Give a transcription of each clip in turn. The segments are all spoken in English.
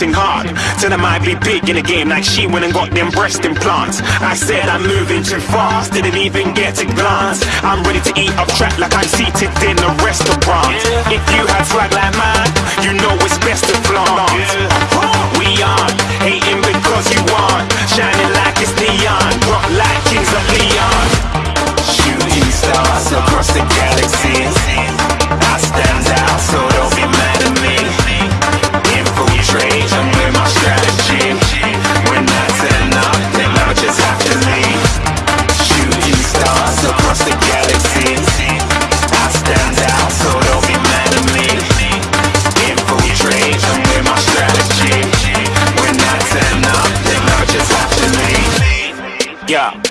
they're hard. Tell them I'd be big in the game like she went and got them breast implants. I said I'm moving too fast, didn't even get a glance. I'm ready to eat up track like I'm seated in a restaurant. If you had swag like mine, you know it's best to flaunt. We on, hating because you want, shining like it's neon, rock like kings of Leon. Shooting stars across the galaxy.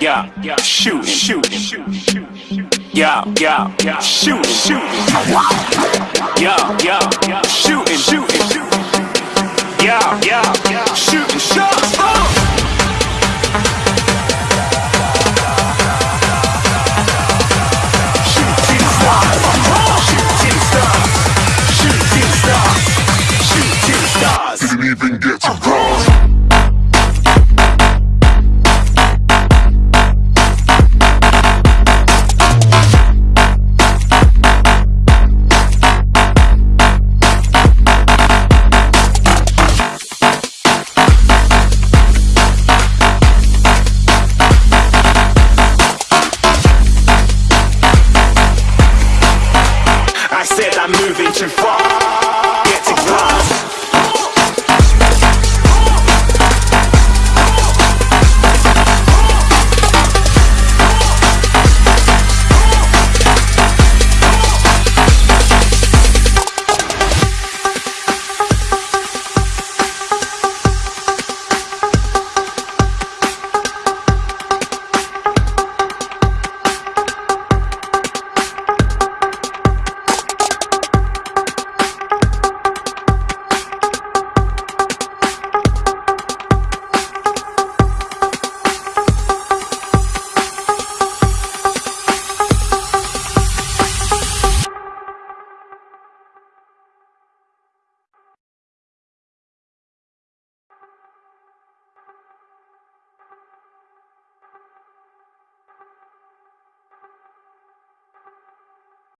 Yeah, yeah, shoot, shoot, shoot. Yeah, yeah, yeah, shooting, shooting. Yeah, yeah, yeah, shooting, shooting. Yeah, yeah, yeah, shooting